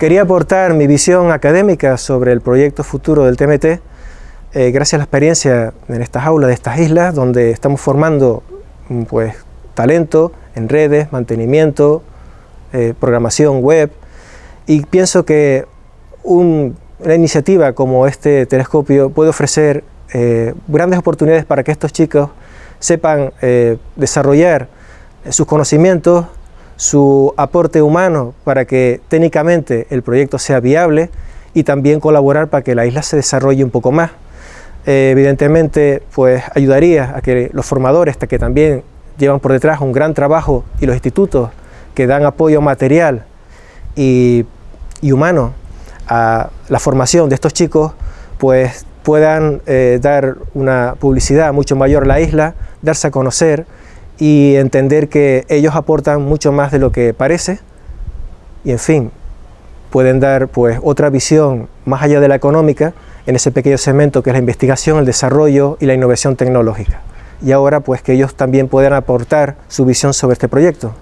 Quería aportar mi visión académica sobre el proyecto futuro del TMT, eh, gracias a la experiencia en estas aulas de estas islas, donde estamos formando mm, pues, talento en redes, mantenimiento, eh, programación web, y pienso que una iniciativa como este telescopio puede ofrecer eh, grandes oportunidades para que estos chicos sepan desarrollar sus conocimientos, su aporte humano para que técnicamente el proyecto sea viable y también colaborar para que la isla se desarrolle un poco más. Eh, evidentemente, pues ayudaría a que los formadores, que también llevan por detrás un gran trabajo, y los institutos que dan apoyo material y, humano a la formación de estos chicos, pues puedan eh, dar una publicidad mucho mayor a la isla, darse a conocer, y entender que ellos aportan mucho más de lo que parece y en fin, pueden dar pues otra visión más allá de la económica en ese pequeño segmento que es la investigación, el desarrollo y la innovación tecnológica. Y ahora pues que ellos también puedan aportar su visión sobre este proyecto.